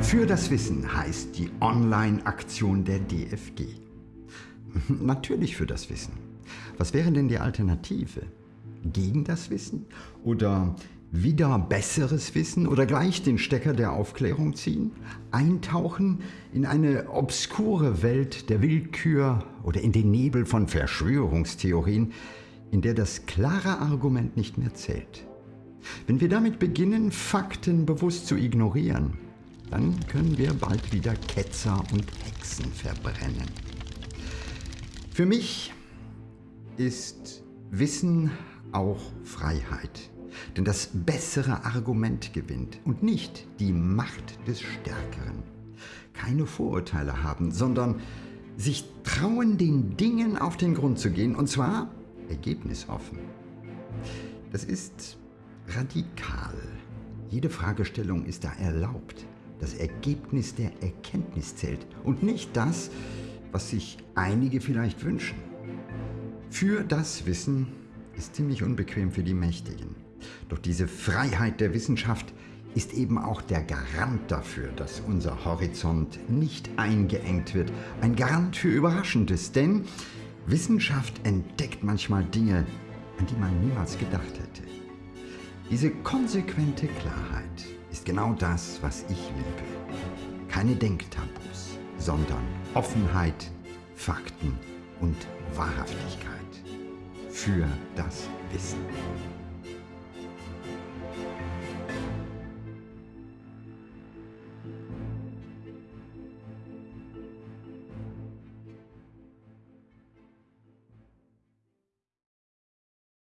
Für das Wissen heißt die Online-Aktion der DFG. Natürlich für das Wissen. Was wäre denn die Alternative? Gegen das Wissen? Oder wieder besseres Wissen oder gleich den Stecker der Aufklärung ziehen? Eintauchen in eine obskure Welt der Willkür oder in den Nebel von Verschwörungstheorien, in der das klare Argument nicht mehr zählt? Wenn wir damit beginnen, Fakten bewusst zu ignorieren, dann können wir bald wieder Ketzer und Hexen verbrennen. Für mich ist Wissen auch Freiheit. Denn das bessere Argument gewinnt und nicht die Macht des Stärkeren. Keine Vorurteile haben, sondern sich trauen, den Dingen auf den Grund zu gehen, und zwar ergebnisoffen. Das ist radikal. Jede Fragestellung ist da erlaubt. Das Ergebnis der Erkenntnis zählt und nicht das, was sich einige vielleicht wünschen. Für das Wissen ist ziemlich unbequem für die Mächtigen. Doch diese Freiheit der Wissenschaft ist eben auch der Garant dafür, dass unser Horizont nicht eingeengt wird. Ein Garant für Überraschendes, denn Wissenschaft entdeckt manchmal Dinge, an die man niemals gedacht hätte. Diese konsequente Klarheit genau das, was ich liebe. Keine Denktabus, sondern Offenheit, Fakten und Wahrhaftigkeit für das Wissen.